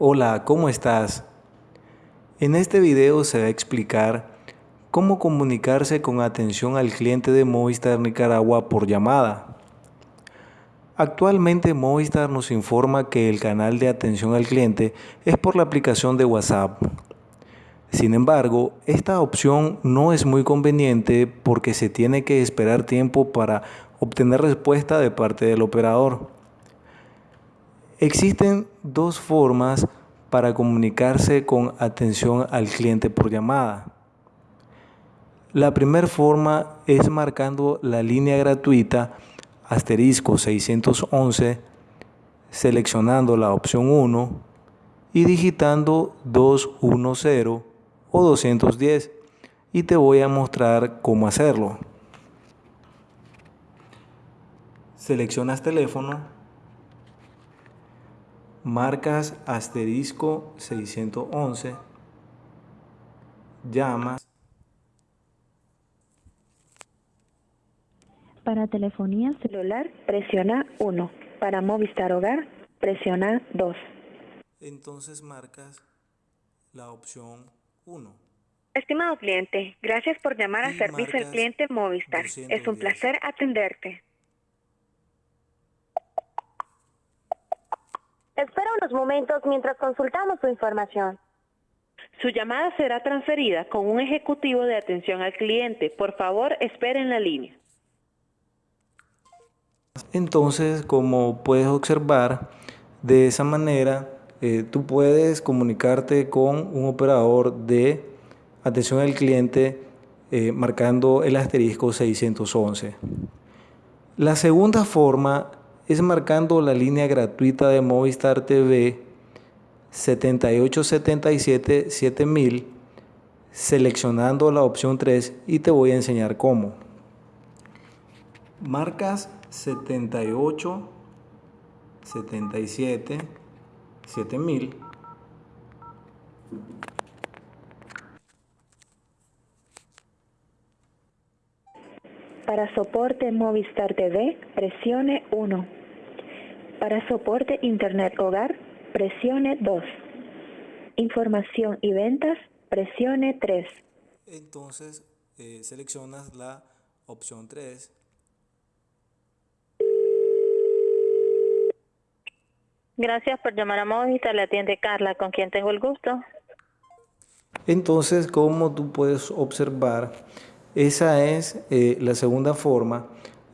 Hola, ¿cómo estás? En este video se va a explicar cómo comunicarse con atención al cliente de Movistar Nicaragua por llamada. Actualmente Movistar nos informa que el canal de atención al cliente es por la aplicación de WhatsApp. Sin embargo, esta opción no es muy conveniente porque se tiene que esperar tiempo para obtener respuesta de parte del operador. Existen dos formas para comunicarse con atención al cliente por llamada. La primera forma es marcando la línea gratuita asterisco 611, seleccionando la opción 1 y digitando 210 o 210 y te voy a mostrar cómo hacerlo. Seleccionas teléfono marcas asterisco 611, llamas. Para telefonía celular, presiona 1. Para Movistar Hogar, presiona 2. Entonces marcas la opción 1. Estimado cliente, gracias por llamar a Servicio al Cliente Movistar. Es un placer atenderte. Espera unos momentos mientras consultamos su información. Su llamada será transferida con un ejecutivo de atención al cliente. Por favor, espere en la línea. Entonces, como puedes observar, de esa manera eh, tú puedes comunicarte con un operador de atención al cliente eh, marcando el asterisco 611. La segunda forma es marcando la línea gratuita de Movistar TV 7877 7000 seleccionando la opción 3 y te voy a enseñar cómo. Marcas 78 77 7000 Para soporte Movistar TV, presione 1. Para soporte Internet Hogar, presione 2. Información y ventas, presione 3. Entonces, eh, seleccionas la opción 3. Gracias por llamar a Movistar, le atiende Carla, con quien tengo el gusto. Entonces, como tú puedes observar, esa es eh, la segunda forma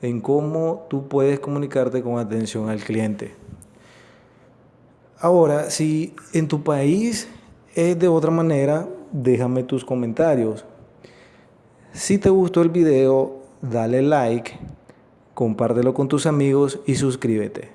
en cómo tú puedes comunicarte con atención al cliente. Ahora, si en tu país es de otra manera, déjame tus comentarios. Si te gustó el video, dale like, compártelo con tus amigos y suscríbete.